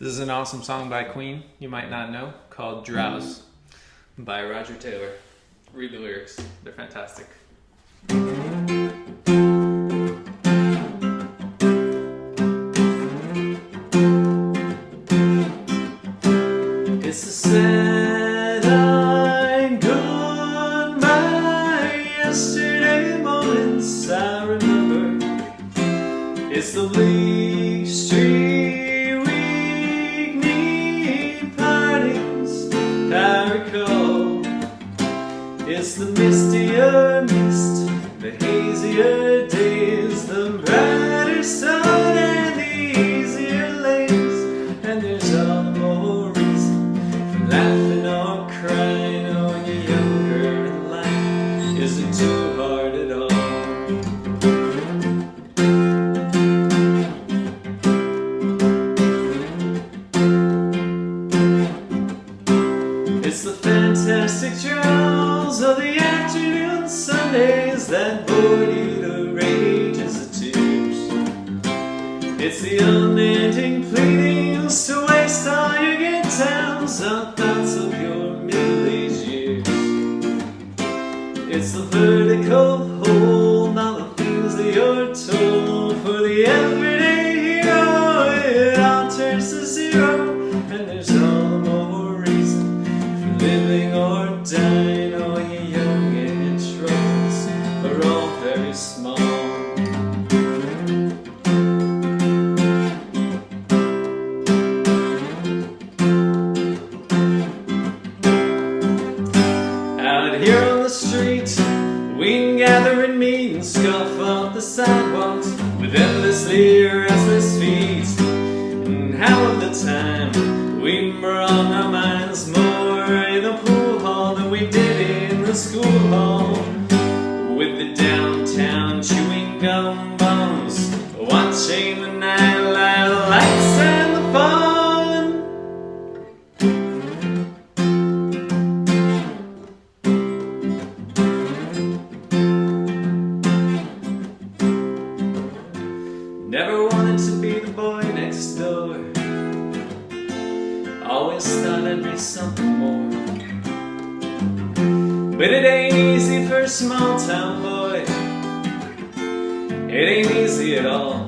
This is an awesome song by Queen you might not know called Drowse by Roger Taylor. Read the lyrics, they're fantastic. It's the sad line goodbye yesterday moments I remember. It's the Lee Street It's the mistier mist, the hazier days, the brighter sun and the easier lays, and there's all the more reason for laughing or crying when you're younger and life isn't too hard at all. It's the fantastic trials of the afternoon Sundays that bore you to rages of tears. It's the unending pleadings to waste all your good times on thoughts of your middle-aged years. It's the vertical hold on the things that you're told for the everyday hero. It all turns to zero, and there's Out here on the street, we gather and meet and scuff off the sidewalks with endlessly restless feet. And how of the time we brought wanted to be the boy next door. Always thought I'd be something more. But it ain't easy for a small town boy. It ain't easy at all.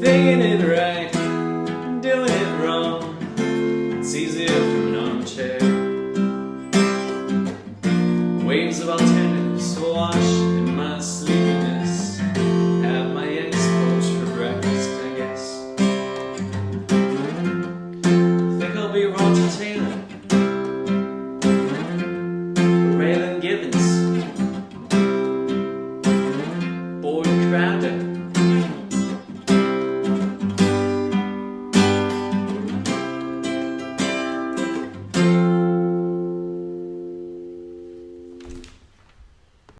Thinking it right, doing it wrong. It's easier from an armchair. Waves of alternative surrounded